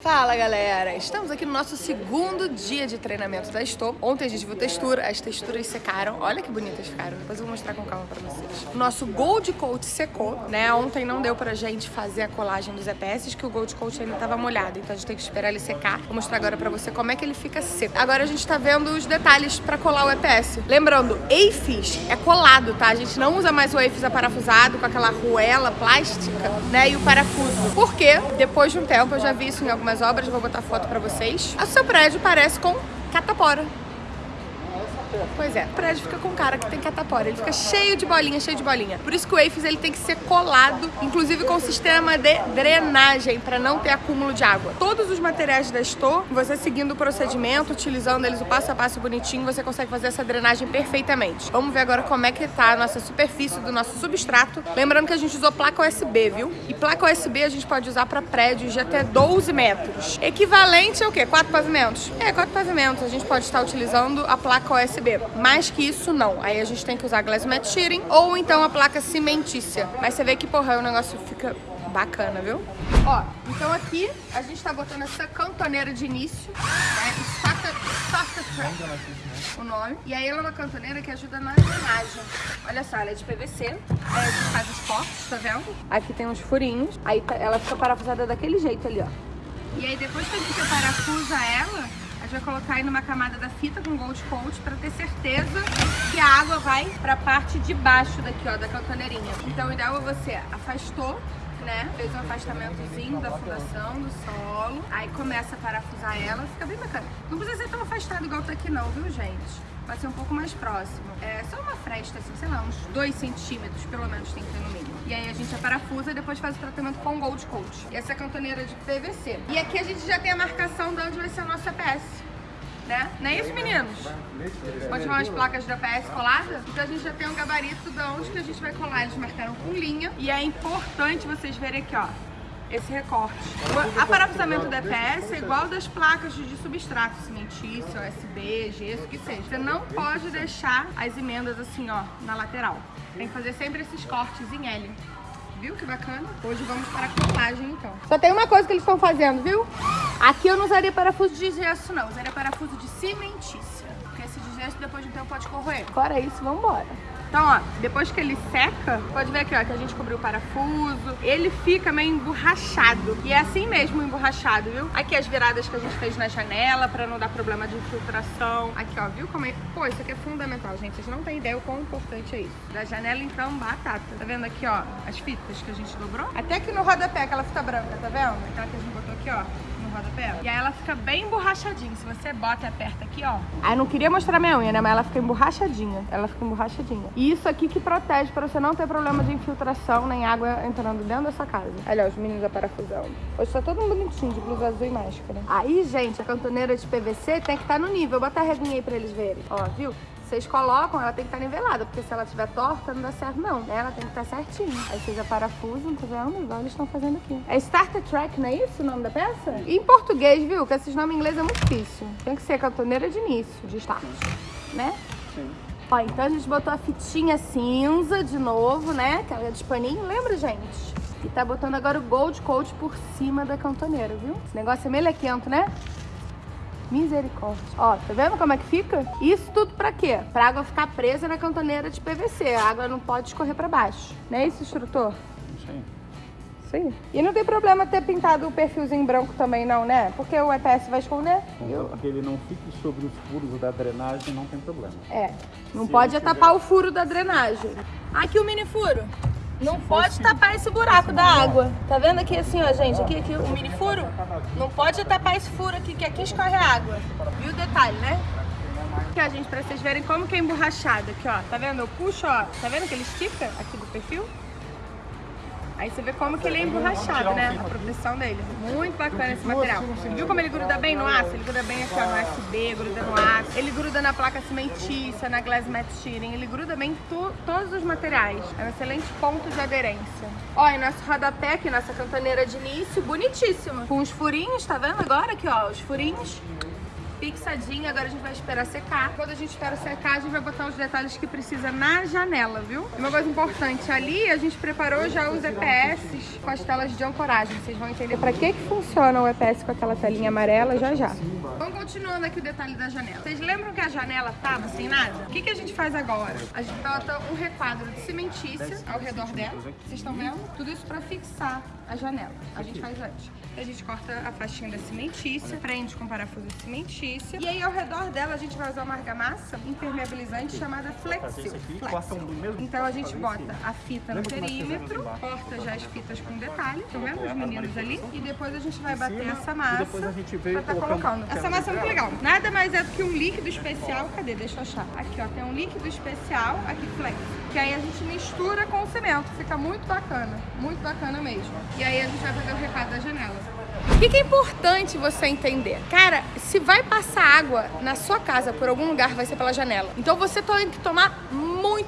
Fala galera, estamos aqui no nosso segundo dia de treinamento da Estou. Ontem a gente viu textura, as texturas secaram, olha que bonitas ficaram, depois eu vou mostrar com calma pra vocês. O nosso Gold Coat secou, né, ontem não deu pra gente fazer a colagem dos EPS, que o Gold Coat ainda tava molhado, então a gente tem que esperar ele secar. Vou mostrar agora pra você como é que ele fica seco. Agora a gente tá vendo os detalhes pra colar o EPS. Lembrando, EIFIS é colado, tá? A gente não usa mais o EIFIS aparafusado com aquela ruela plástica, né, e o parafuso. Por quê? Depois de um tempo, eu já vi isso em algumas algumas obras, vou botar foto pra vocês. O seu prédio parece com catapora. Pois é, o prédio fica com cara que tem catapora, ele fica cheio de bolinha, cheio de bolinha. Por isso que o EIFES ele tem que ser colado, inclusive com sistema de drenagem, para não ter acúmulo de água. Todos os materiais da Store, você seguindo o procedimento, utilizando eles o passo a passo bonitinho, você consegue fazer essa drenagem perfeitamente. Vamos ver agora como é que tá a nossa superfície do nosso substrato. Lembrando que a gente usou placa USB, viu? E placa USB a gente pode usar para prédios de até 12 metros. Equivalente a o quê? Quatro pavimentos? É, quatro pavimentos. A gente pode estar utilizando a placa USB mais que isso, não. Aí a gente tem que usar glass shearing ou então a placa cimentícia. Mas você vê que, porra, o negócio fica bacana, viu? Ó, então aqui a gente tá botando essa cantoneira de início, né? Track, o nome. E aí ela é uma cantoneira que ajuda na drenagem. Olha só, ela é de PVC, aí a gente faz os cortes, tá vendo? Aqui tem uns furinhos, aí tá, ela fica parafusada daquele jeito ali, ó. E aí depois que a gente parafusa ela, gente vai colocar aí numa camada da fita com Gold Coat para ter certeza que a água vai para a parte de baixo daqui, ó, da cantoneirinha. Então o ideal é você afastou né? Fez um afastamentozinho da fundação, do solo. Aí começa a parafusar ela, fica bem bacana. Não precisa ser tão afastado igual tá aqui não, viu, gente? Vai ser um pouco mais próximo. É só uma fresta, assim, sei lá, uns 2 centímetros, pelo menos tem que ter no mínimo. E aí a gente parafusa e depois faz o tratamento com Gold Coat. E essa é a cantoneira de PVC. E aqui a gente já tem a marcação de onde vai ser o nosso EPS né? Não é isso, meninos? Continuam as placas da PS coladas? Então a gente já tem um gabarito de onde que a gente vai colar. Eles marcaram com linha. E é importante vocês verem aqui, ó esse recorte. O aparafusamento da EPS é igual das placas de substrato, cimentício, USB, gesso, que seja. Você não pode deixar as emendas assim, ó, na lateral. Tem que fazer sempre esses cortes em L. Viu que bacana? Hoje vamos para a colagem, então. Só tem uma coisa que eles estão fazendo, viu? Aqui eu não usaria parafuso de gesso, não. Usaria parafuso de cimentícia. Porque esse de gesso, depois de um tempo, pode corroer. Fora isso, vamos embora. Então, ó, depois que ele seca, pode ver aqui, ó, que a gente cobriu o parafuso. Ele fica meio emborrachado. E é assim mesmo emborrachado, viu? Aqui as viradas que a gente fez na janela pra não dar problema de infiltração. Aqui, ó, viu como é... Pô, isso aqui é fundamental, gente. Vocês não têm ideia o quão importante é isso. Da janela, então, batata. Tá vendo aqui, ó, as fitas que a gente dobrou? Até aqui no rodapé, aquela fita branca, tá vendo? Aquela que a gente botou aqui, ó no rodapé. E aí ela fica bem emborrachadinha. Se você bota e aperta aqui, ó. Aí não queria mostrar minha unha, né? Mas ela fica emborrachadinha. Ela fica emborrachadinha. E isso aqui que protege pra você não ter problema de infiltração nem água entrando dentro da sua casa. Olha os meninos da parafusão. Hoje tá todo mundo bonitinho, de blusa azul e máscara. Aí, gente, a cantoneira de PVC tem que estar tá no nível. Vou botar a reguinha aí pra eles verem. Ó, viu? Vocês colocam, ela tem que estar nivelada, porque se ela estiver torta, não dá certo não. Ela tem que estar certinha. Aí vocês parafusam, tá vendo? Igual eles estão fazendo aqui. É Starter Track, não é isso o nome da peça? E em português, viu? Que esses nomes em inglês é muito difícil. Tem que ser cantoneira de início, de start, né? Sim. Ó, então a gente botou a fitinha cinza de novo, né? Aquela de paninho, lembra, gente? E tá botando agora o Gold Coat por cima da cantoneira, viu? Esse negócio é melequento, né? Misericórdia. Ó, tá vendo como é que fica? Isso tudo pra quê? Pra água ficar presa na cantoneira de PVC. A água não pode escorrer pra baixo. Não é isso, instrutor? Sim. Sim. E não tem problema ter pintado o perfilzinho branco também não, né? Porque o EPS vai esconder. Contanto que ele não fique sobre os furos da drenagem, não tem problema. É. Não Se pode tapar o furo da drenagem. Aqui o mini furo. Não pode tapar esse buraco da água. Tá vendo aqui assim, ó, gente? Aqui, aqui o mini furo. Não pode tapar esse furo aqui, que aqui escorre a água. Viu o detalhe, né? Aqui, ó, gente, pra vocês verem como que é emborrachado. Aqui, ó. Tá vendo? Eu puxo, ó. Tá vendo que ele estica aqui do perfil? Aí você vê como que ele é emborrachado, né? A proteção dele. Muito bacana esse material. Viu como ele gruda bem no aço? Ele gruda bem aqui, ó, no USB, gruda no aço. Ele gruda na placa cimentícia, na glass mat shearing. Ele gruda bem em todos os materiais. É um excelente ponto de aderência. Ó, e nosso rodapé aqui, nossa cantoneira de início, bonitíssima. Com os furinhos, tá vendo agora aqui, ó, os furinhos. Fixadinho, agora a gente vai esperar secar. Quando a gente espera secar, a gente vai botar os detalhes que precisa na janela, viu? Uma coisa importante, ali a gente preparou já os EPS com as telas de ancoragem. Vocês vão entender pra que que funciona o EPS com aquela telinha amarela já já. Vamos continuando aqui o detalhe da janela. Vocês lembram que a janela tava sem nada? O que que a gente faz agora? A gente bota um requadro de cimentícia ao redor dela. Vocês estão vendo? Tudo isso pra fixar a janela. A gente faz antes. A gente corta a faixinha da cimentícia, prende com parafuso de cimentícia. E aí ao redor dela a gente vai usar uma argamassa impermeabilizante chamada Flexil. Flexil. Então a gente bota a fita no perímetro, corta já as fitas com detalhe, estão vendo os meninos ali? E depois a gente vai bater essa massa pra tá colocando. Essa massa é muito legal. Nada mais é do que um líquido especial. Cadê? Deixa eu achar. Aqui, ó. Tem um líquido especial, aqui, Flex. Que aí a gente mistura com o cimento. Fica muito bacana. Muito bacana mesmo. E aí a gente vai fazer o recado da janela. O que, que é importante você entender? Cara, se vai passar água na sua casa por algum lugar, vai ser pela janela. Então você tem que tomar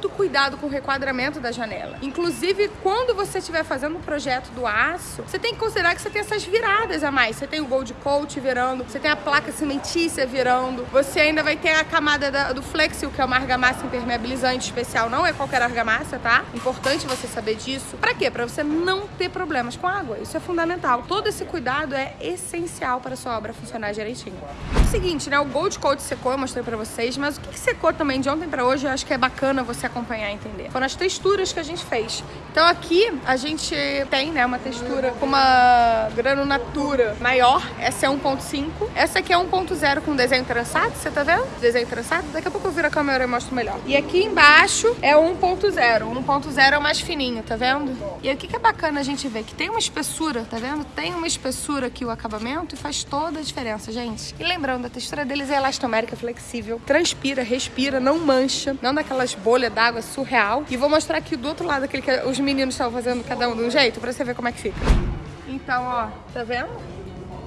muito cuidado com o requadramento da janela. Inclusive, quando você estiver fazendo o projeto do aço, você tem que considerar que você tem essas viradas a mais. Você tem o Gold Coat virando, você tem a placa cimentícia virando, você ainda vai ter a camada da, do Flexil, que é uma argamassa impermeabilizante especial. Não é qualquer argamassa, tá? Importante você saber disso. Pra quê? Pra você não ter problemas com água. Isso é fundamental. Todo esse cuidado é essencial para sua obra funcionar direitinho. É o seguinte, né? O Gold Coat secou, eu mostrei pra vocês, mas o que, que secou também de ontem pra hoje, eu acho que é bacana você acompanhar e entender. Foram as texturas que a gente fez. Então aqui a gente tem, né, uma textura com uma granulatura maior. Essa é 1.5. Essa aqui é 1.0 com desenho trançado, você tá vendo? Desenho trançado. Daqui a pouco eu viro a câmera e mostro melhor. E aqui embaixo é 1.0. 1.0 é o mais fininho, tá vendo? E aqui que é bacana a gente ver que tem uma espessura, tá vendo? Tem uma espessura aqui o acabamento e faz toda a diferença, gente. E lembrando, a textura deles é elastomérica, flexível, transpira, respira, não mancha, não dá aquelas bolhas d'água surreal. E vou mostrar aqui do outro lado aquele que os meninos estavam fazendo cada um de um jeito pra você ver como é que fica. Então, ó, tá vendo?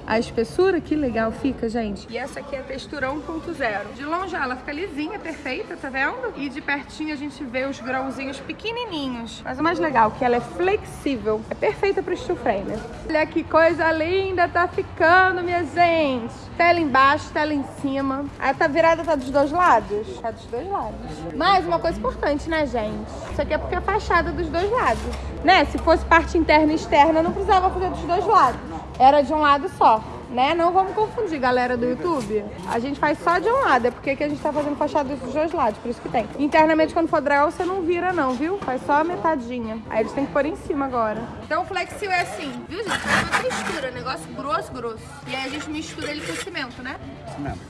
A espessura, que legal fica, gente. E essa aqui é a textura 1.0. De longe ela fica lisinha, perfeita, tá vendo? E de pertinho a gente vê os grãozinhos pequenininhos. Mas o mais legal é que ela é flexível. É perfeita pro steel frame. Olha que coisa linda tá ficando, minha gente. Tela embaixo, tela em cima. A tá virada tá dos dois lados? Tá dos dois lados. Mas uma coisa importante, né, gente? Isso aqui é porque é fachada dos dois lados. Né? Se fosse parte interna e externa, não precisava fazer dos dois lados. Era de um lado só. Né? Não vamos confundir, galera do YouTube. A gente faz só de um lado, é porque que a gente tá fazendo fachada dos dois lados, por isso que tem. Internamente, quando for dragar, você não vira não, viu? Faz só a metadinha. Aí eles têm que pôr em cima agora. Então o flexil é assim, viu gente? É uma textura, negócio grosso, grosso. E aí a gente mistura ele com cimento, né? Cimento.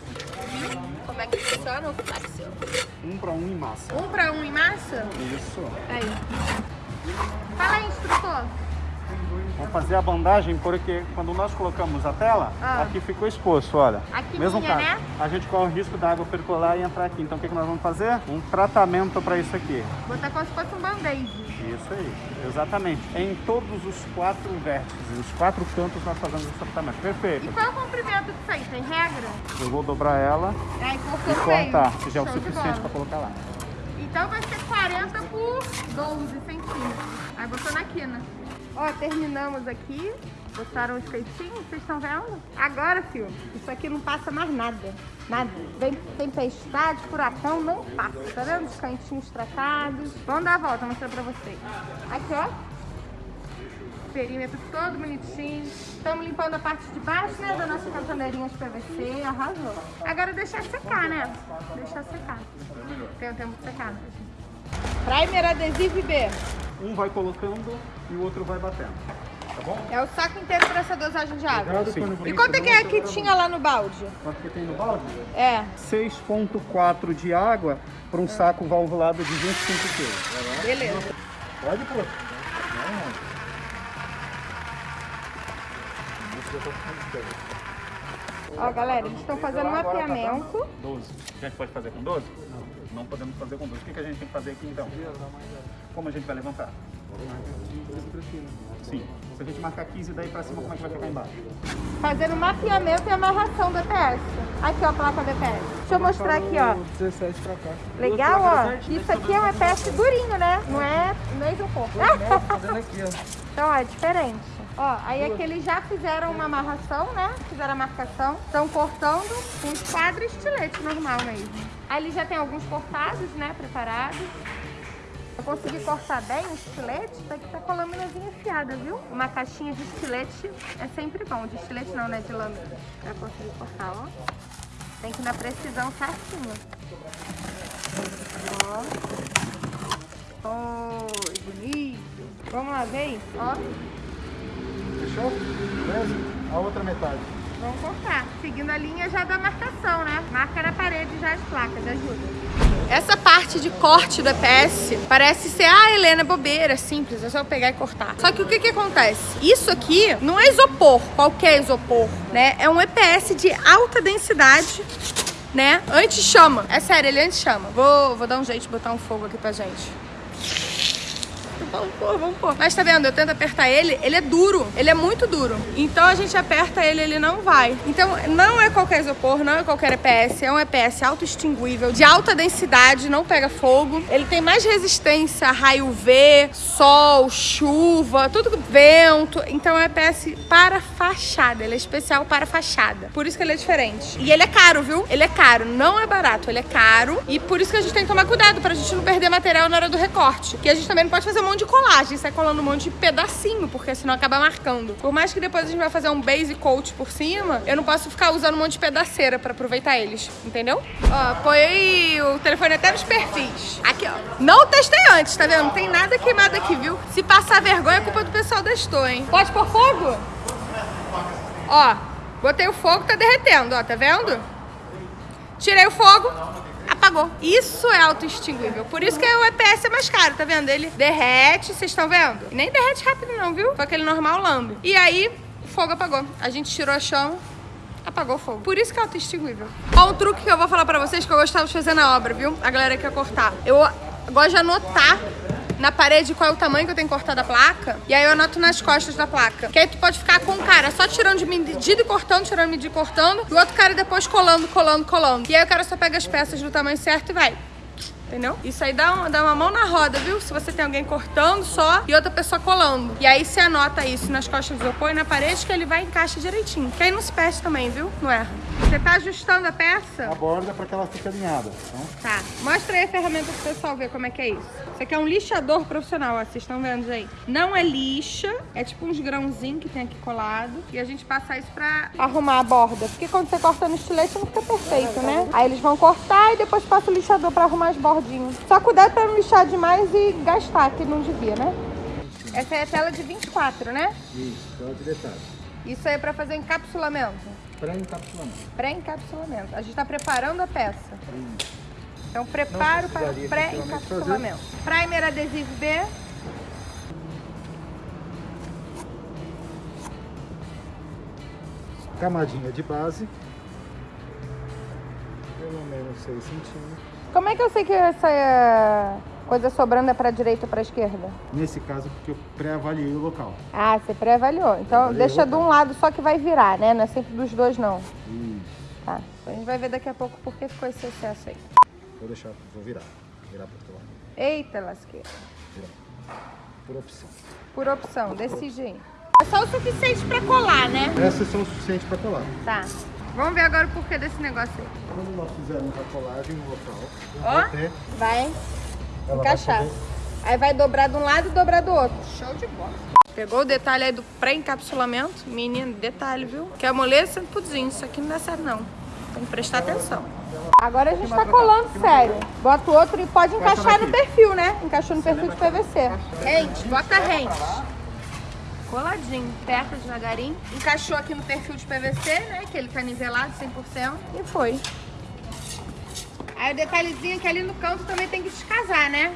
Viu? Como é que funciona o flexil? Um para um em massa. Um pra um em massa? Isso. Aí. Fala aí, instrutor. Vamos fazer a bandagem porque quando nós colocamos a tela, Ah. aqui ficou exposto, olha. Aqui Mesmo tinha, caso. né? A gente corre o risco da água percolar e entrar aqui. Então o que, que nós vamos fazer? Um tratamento para isso aqui. Botar como se fosse um band-aid. Isso aí, exatamente. Em todos os quatro vértices, os quatro cantos nós fazemos esse tratamento. E Perfeito. qual é o comprimento disso aí? Tem regra? Eu vou dobrar ela Aí cortou e cortar, que já é o suficiente para colocar lá. Então vai ser 40 por 12 centímetros. Aí botou na quina. Ó, terminamos aqui. Botaram os peitinhos, vocês estão vendo? Agora, filho, isso aqui não passa mais nada. Nada. Vem tempestade, furacão, não passa. Tá vendo os cantinhos tratados? Vamos dar a volta, mostrar pra vocês. Aqui, ó. Perímetro todo bonitinho. Estamos limpando a parte de baixo, né, da nossa cantoneirinha de PVC. Arrasou. Agora deixar secar, né? Deixar secar. Tem o tempo de secar? Primer adesivo B. Um vai colocando e o outro vai batendo. Tá bom? É o saco inteiro para essa dosagem de água. Sim. E quanto é que é que tinha lá no balde? Quanto que tem no balde? É, 6,4 de água para um saco valvulado de 25 quilos. beleza. Pode pôr. Ó, galera, eles estão fazendo um mapeamento. 12. A gente pode fazer com 12? Não. Não podemos fazer com 12. O que, que a gente tem que fazer aqui então? Como a gente vai levantar? Sim. Se a gente marcar 15 daí pra cima, como é que vai ficar embaixo? Fazendo mapeamento e amarração do EPS. Aqui, ó, a placa do EPS. Deixa eu mostrar aqui, ó. 17 pra cá. Legal, ó. Isso aqui é um EPS durinho, né? Não é mesmo corpo. Fazendo aqui, ó. Então, ó, é diferente. Ó, aí aqui eles já fizeram uma amarração, né? Fizeram a marcação. Estão cortando com esquadro e estilete normal mesmo. Aí eles já tem alguns cortados, né? Preparados. Eu consegui cortar bem o estilete, tá aqui tá com a lâminazinha afiada, viu? Uma caixinha de estilete é sempre bom. De estilete não, né? De lâmina. Pra conseguir cortar, ó. Tem que ir na precisão certinho. Ó. Oi, bonito. Vamos lá, vem. Ó. Fechou? Beleza? A outra metade. Vamos cortar. Seguindo a linha já da marcação, né? Marca na parede já as placas, ajuda. Essa parte de corte do EPS parece ser, ah, Helena, é bobeira, é simples, é só eu pegar e cortar. Só que o que que acontece? Isso aqui não é isopor, qualquer isopor, né? É um EPS de alta densidade, né? Anti-chama. É sério, ele anti-chama. Vou, vou dar um jeito de botar um fogo aqui pra gente. Vamos pôr, vamos pôr. Mas tá vendo? Eu tento apertar ele, ele é duro. Ele é muito duro. Então a gente aperta ele, ele não vai. Então não é qualquer isopor, não é qualquer EPS. É um EPS auto-extinguível, de alta densidade, não pega fogo. Ele tem mais resistência a raio V, sol, chuva, tudo vento. Então é um EPS para fachada. Ele é especial para fachada. Por isso que ele é diferente. E ele é caro, viu? Ele é caro. Não é barato, ele é caro. E por isso que a gente tem que tomar cuidado, pra gente não perder material na hora do recorte. Que a gente também não pode fazer um monte de colagem, sai colando um monte de pedacinho, porque senão acaba marcando. Por mais que depois a gente vai fazer um base coat por cima, eu não posso ficar usando um monte de pedaceira pra aproveitar eles, entendeu? Ó, apoiei o telefone até nos perfis. Aqui, ó. Não testei antes, tá vendo? Não tem nada queimado aqui, viu? Se passar vergonha, é culpa do pessoal da Estou, hein? Pode pôr fogo? Ó, botei o fogo, tá derretendo, ó, tá vendo? Tirei o fogo, apagou. Isso é auto-extinguível. Por isso que o EPS é mais caro, tá vendo? Ele derrete, vocês estão vendo? Nem derrete rápido não, viu? Foi aquele normal lambe. E aí, o fogo apagou. A gente tirou a chama, apagou o fogo. Por isso que é auto-extinguível. Ó, um truque que eu vou falar pra vocês que eu gostava de fazer na obra, viu? A galera que quer cortar. Eu gosto de anotar na parede qual é o tamanho que eu tenho que cortar da placa. E aí eu anoto nas costas da placa. Que aí tu pode ficar com um cara só tirando de medida e cortando, tirando de medida e cortando. E o outro cara depois colando, colando, colando. E aí o cara só pega as peças do tamanho certo e vai. Entendeu? Isso aí dá, um, dá uma mão na roda, viu? Se você tem alguém cortando só e outra pessoa colando. E aí você anota isso nas costas do isopor e na parede que ele vai e encaixa direitinho. Que aí não se perde também, viu? Não erra. Você tá ajustando a peça? A borda para que ela fique alinhada. Então, Tá. Mostra aí a ferramenta pro pessoal ver como é que é isso. Isso aqui é um lixador profissional, ó. Vocês estão vendo aí. Não é lixa, é tipo uns grãozinhos que tem aqui colado. E a gente passa isso pra arrumar a borda. Porque quando você corta no estilete não fica perfeito, né? Aí eles vão cortar e depois passa o lixador pra arrumar as bordinhas. Só cuidado pra não lixar demais e gastar, que não devia, né? Essa é a tela de 24, né? isso, tela de detalhe. Isso aí é pra fazer encapsulamento. Pré-encapsulamento. Pré-encapsulamento. A gente tá preparando a peça. Então, preparo para precisaria pré-encapsulamento. Primer adesivo B. Camadinha de base. Pelo menos 6 centímetros. Como é que eu sei que essa é, coisa sobrando é para direita ou para esquerda? Nesse caso, porque eu pré-avaliei o local. Ah, você pré-avaliou. Então, Avaliei deixa de um lado só que vai virar, né? Não é sempre dos dois, não. Isso. Tá. A gente vai ver daqui a pouco por que ficou esse excesso aí. Vou deixar, vou virar. Virar para outro lado. Eita, lasqueira. Virar. Por opção. Por opção, decide aí. É só o suficiente para colar, né? Essas são o suficiente para colar. Tá. Vamos ver agora o porquê desse negócio aí. Quando nós fizermos a colagem no local, Ó. ter, Vai ela vai encaixar. poder- Aí vai dobrar de um lado e dobrar do outro. Show de bola. Pegou o detalhe aí do pré-encapsulamento. Menino, detalhe, viu? Que a moleza pudim. Isso aqui não dá certo, não. Tem que prestar atenção. Agora a gente tá colando sério. Bota o outro e pode encaixar no perfil, né? Encaixou no perfil de PVC. Rente, bota rente. Coladinho, aperta devagarinho. Encaixou aqui no perfil de PVC, né? Que ele tá nivelado 100%. E foi. Aí o detalhezinho é que ali no canto também tem que descasar, né?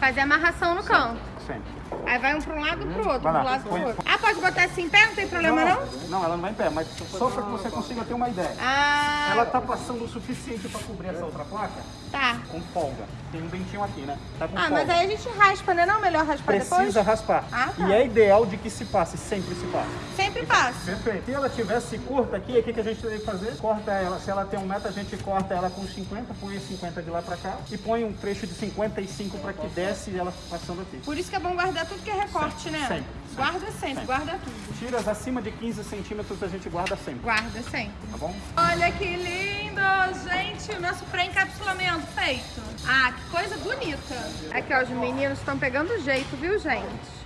Fazer amarração no canto. Sempre. Aí vai um para um lado e pro outro, Vai lá, um lado pro outro. Ah, pode botar assim em pé? Não tem problema não? Não, ela não vai em pé, mas só para que você consiga ter uma ideia. Ah, Ela tá passando o suficiente para cobrir essa outra placa tá. com folga. Tem um dentinho aqui, né? Tá com Ah, folga. mas aí a gente raspa, né? Não, melhor raspar Precisa depois? raspar. Ah, tá. E é ideal de que se passe, sempre se passe. Sempre passa. Perfeito. Se ela tivesse curta aqui, o que, que a gente que fazer? Corta ela. Se ela tem um metro, a gente corta ela com 50, põe os 50 de lá pra cá e põe um trecho de 55 para que desce ela passando aqui. Por isso que é bom guardar tudo que é recorte, né? Sempre, Guarda sempre, guarda tudo. Tiras acima de 15 centímetros a gente guarda sempre, Guarda sempre. tá bom? Olha que lindo, gente, o nosso pré-encapsulamento feito. Ah, que coisa bonita. Aqui, ó, os meninos estão pegando jeito, viu, gente?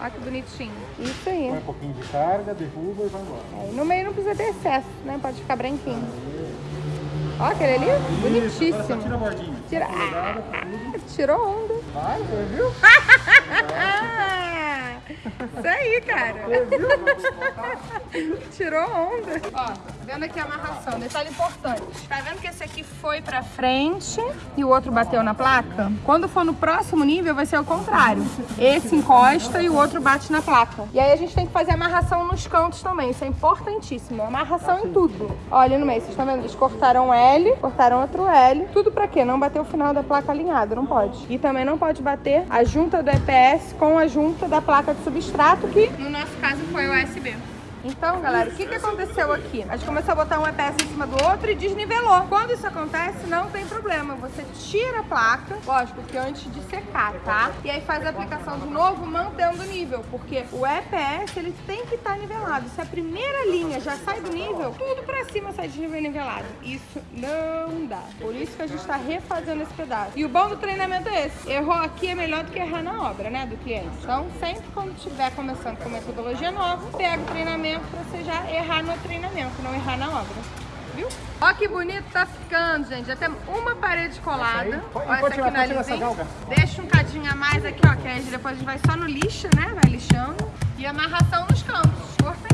Olha que bonitinho. Isso aí. Põe um pouquinho de carga, derruba e vai embora. Aí no meio não precisa ter excesso, né? Pode ficar branquinho. Ó, aquele ali, bonitíssimo. Agora só tira a bordinha. Tira. Ah, tirou onda. Vai, viu? Isso aí, cara. Tirou onda. Ó, vendo aqui a amarração? Detalhe importante. Tá vendo que esse aqui foi pra frente e o outro bateu na placa? Quando for no próximo nível, vai ser o contrário. Esse encosta e o outro bate na placa. E aí a gente tem que fazer amarração nos cantos também. Isso é importantíssimo. Amarração em tudo. Olha no meio, vocês estão vendo? Eles cortaram L, cortaram outro L. Tudo pra quê? Não bater o final da placa alinhado, não pode. E também não pode bater a junta do EPS com a junta da placa de substrato, que no nosso caso foi o USB. Então, galera, o que, que aconteceu aqui? A gente começou a botar um EPS em cima do outro e desnivelou. Quando isso acontece, não tem problema. Você tira a placa, lógico que antes de secar, tá? E aí faz a aplicação de novo, mantendo o nível. Porque o EPS, ele tem que estar nivelado. Se a primeira linha já sai do nível, tudo pra cima sai de nível nivelado. Isso não dá. Por isso que a gente tá refazendo esse pedaço. E o bom do treinamento é esse. Errou aqui é melhor do que errar na obra, né, do cliente. Então, sempre quando estiver começando com metodologia nova, pega o treinamento pra você já errar no treinamento, não errar na obra. Viu? Ó que bonito tá ficando, gente. Já tem uma parede colada. Essa aí? Pode- Ó, essa aqui na? Deixa um cadinho a mais aqui, ó, que aí depois a gente vai só no lixo, né? Vai lixando. E amarração nos cantos. Importantíssimo.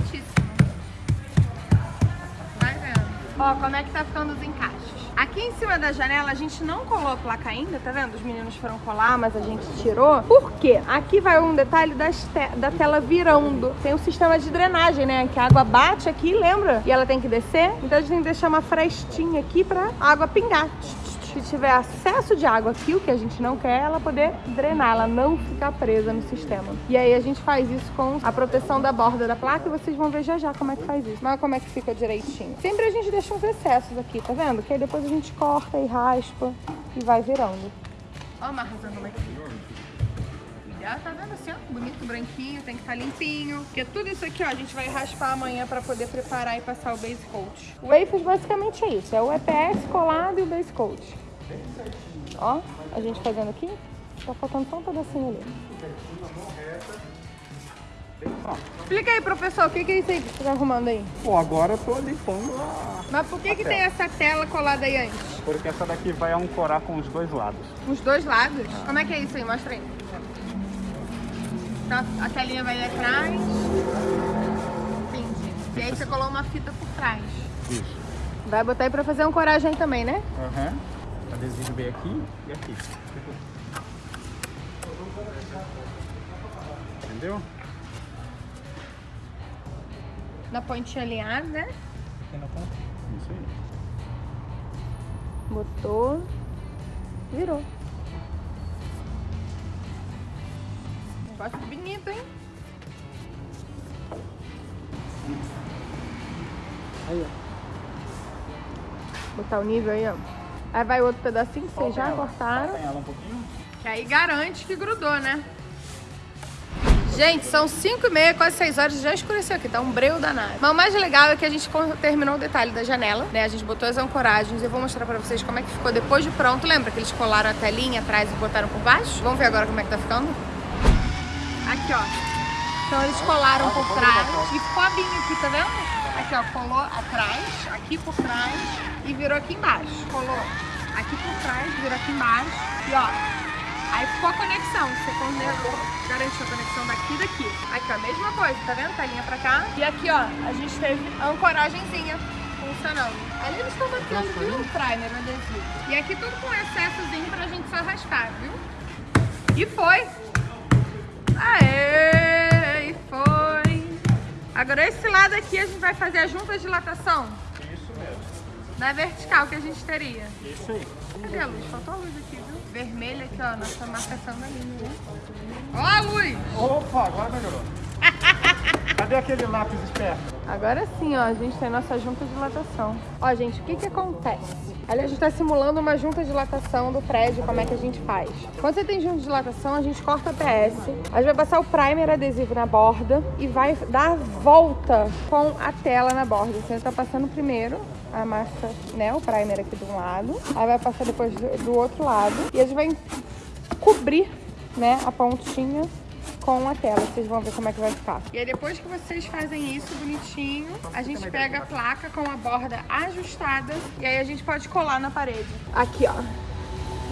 Ó, como é que tá ficando os encaixes. Aqui em cima da janela a gente não colou a placa ainda, tá vendo? Os meninos foram colar, mas a gente tirou. Por quê? Aqui vai um detalhe te- da tela virando. Tem um sistema de drenagem, né? Que a água bate aqui, lembra? E ela tem que descer. Então a gente tem que deixar uma frestinha aqui pra água pingar. Se tiver acesso de água aqui, o que a gente não quer ela poder drenar, ela não ficar presa no sistema. E aí a gente faz isso com a proteção da borda da placa e vocês vão ver já já como é que faz isso. Mas como é que fica direitinho. Sempre a gente deixa uns excessos aqui, tá vendo? Que aí depois a gente corta e raspa e vai virando. Ó a como é que fica. Já tá vendo assim, ó, bonito, branquinho, tem que estar limpinho. Porque tudo isso aqui, ó, a gente vai raspar amanhã pra poder preparar e passar o base coat. O Wafers basicamente é isso, é o EPS colado e o base coat. Ó, a gente fazendo aqui, tá faltando só um pedacinho ali. Explica aí, professor, o que, que é isso aí que você tá arrumando aí? Pô, agora eu tô limpando a... Mas por que, que tem essa tela colada aí antes? Porque essa daqui vai ancorar com os dois lados. Os dois lados? Como é que é isso aí? Mostra aí. Então a telinha vai atrás. Entendi. E aí você colou uma fita por trás. Isso. Vai botar aí pra fazer um coragem também, né? Aham. Adesivo bem aqui e aqui. Entendeu? Na pontinha alinhada, né? Isso aí. Botou. Virou. Negócio bonito, hein? Aí, ó. Botar o nível aí, ó. Aí vai outro pedacinho que vocês já ela. cortaram. Ela um pouquinho. Que aí garante que grudou, né? Gente, são 5 e meia, quase 6 horas, já escureceu aqui, tá um breu danado. Mas o mais legal é que a gente terminou o detalhe da janela, né? A gente botou as ancoragens, eu vou mostrar pra vocês como é que ficou depois de pronto. Lembra que eles colaram a telinha atrás e botaram por baixo? Vamos ver agora como é que tá ficando? Aqui, ó. Então eles colaram por trás e ficou a binha aqui, tá vendo? Aqui, ó, colou atrás, aqui por trás e virou aqui embaixo. Colou aqui por trás, virou aqui embaixo e ó, Aí ficou a conexão, você garantiu a conexão daqui e daqui. Aqui, ó, a mesma coisa, tá vendo? Telinha pra cá. E aqui, ó, a gente teve a ancoragenzinha funcionando. Ali eles estão batendo, viu? O primer, adesivo. E aqui tudo com excessozinho pra gente só raspar, viu? E foi! Aê! Foi! Agora esse lado aqui a gente vai fazer a junta de dilatação Isso mesmo. da vertical que a gente teria. Isso aí. Cadê a luz? Faltou a luz aqui, viu? Vermelha aqui, ó, nossa marcação da linha, né? Ó a luz! Opa, agora melhorou. Cadê aquele lápis esperto? Agora sim, ó, a gente tem nossa junta de dilatação. Ó, gente, o que que acontece? Ali a gente tá simulando uma junta de dilatação do prédio, como é que a gente faz. Quando você tem junta de dilatação, a gente corta a PS, a gente vai passar o primer adesivo na borda e vai dar volta com a tela na borda. Você tá passando primeiro a massa, né, o primer aqui de um lado, aí vai passar depois do outro lado e a gente vai cobrir, né, a pontinha com a tela. Vocês vão ver como é que vai ficar. E aí depois que vocês fazem isso bonitinho, a gente pega a placa com a borda ajustada e aí a gente pode colar na parede. Aqui, ó.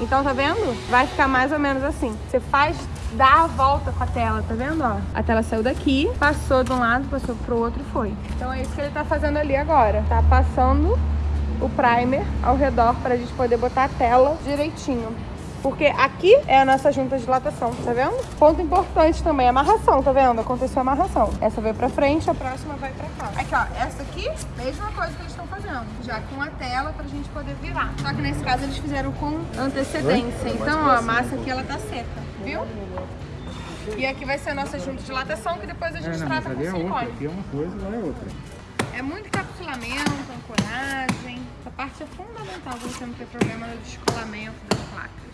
Então, tá vendo? Vai ficar mais ou menos assim. Você faz, dá a volta com a tela, tá vendo, ó? A tela saiu daqui, passou de um lado, passou pro outro e foi. Então é isso que ele tá fazendo ali agora. Tá passando o primer ao redor pra gente poder botar a tela direitinho. Porque aqui é a nossa junta de dilatação, tá vendo? Ponto importante também, amarração, tá vendo? Aconteceu a amarração. Essa veio pra frente, a próxima vai pra cá. Aqui, ó, essa aqui, mesma coisa que eles estão fazendo. Já com a tela pra gente poder virar. Só que nesse caso eles fizeram com antecedência. Então, ó, a massa aqui, ela tá seca, viu? E aqui vai ser a nossa junta de dilatação, que depois a gente trata com é outra. silicone. Aqui é uma coisa, lá é outra. É muito encapsulamento, ancoragem. Essa parte é fundamental pra você não ter problema no descolamento das placas.